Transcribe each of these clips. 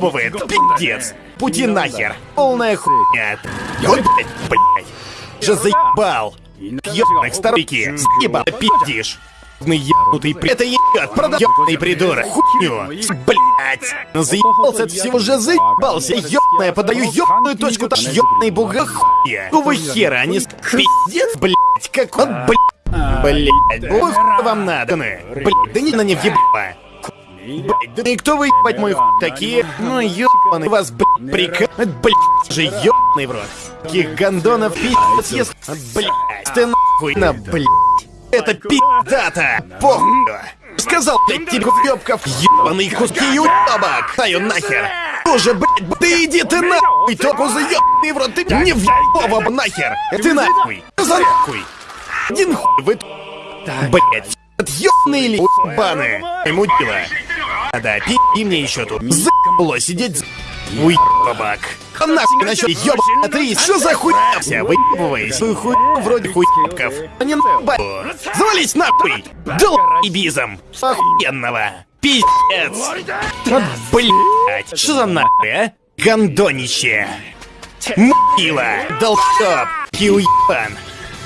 уебывает, пиздец. Пути нахер, полная хуйня. Вот, блядь. Же заебал. Ёбаных старики, съебал, пиздишь. Ебнутый при... Это ебет, продаёбный придурок. Хуйню. Блять. Ну заебался от всего же заебался. Ёбаная, подаю ёбаную точку. Таш ёбаный буга хуя. Какого хера, они с... Пиздец, блять, как он, блять. Блять, какого хуя вам надо? Блять, да не на не въебала. Блять, да и кто вы ебать мой хуй такие? Ну ёбаный вас, блять, приказ... Блять, же ёбаный в рот. Таких гандонов пиздец ест... Блять, ты нахуй на, блять. Это пиздата! Похуй! Сказал, блядь, тебе въебков ебаные куски уебок! Таю нахер! Тоже, блядь, ты иди ты нахуй! Только заебанный в рот, ты не въебова нахер! Ты нахуй! За нахуй! Один хуй вы... Блядь, отъебные ли баны? Мудила. А да, пи мне еще тут. Заебало сидеть Уебабак. Нахуй насчет ёбаная ты, что за хуйня вся? Выебываясь, свою хуйню вроде хуйков. А не нахуй. Завались нахуй! Дал ибизом! Охуенного! Пиздец! Блять! Что за нахуй, а? Гандонище! Мила! Долбоеб! Пиуебан!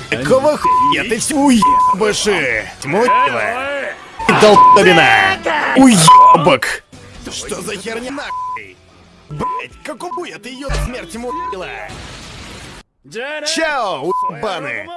Какого хуя ты все уебыши? Тьмутила! Долбобина! Уебок! Что за херня нахуй? Блять, хуя ты ее смерть мутила? Чао, уебаны!